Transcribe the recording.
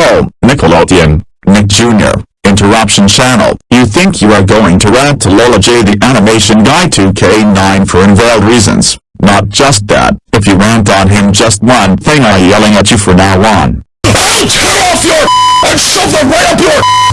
So, Nickelodeon, Nick Jr., Interruption Channel, you think you are going to rant to Lola J the animation guy 2K9 for invalid reasons. Not just that, if you rant on him just one thing I yelling at you from now on. I'll off your and shove them right up your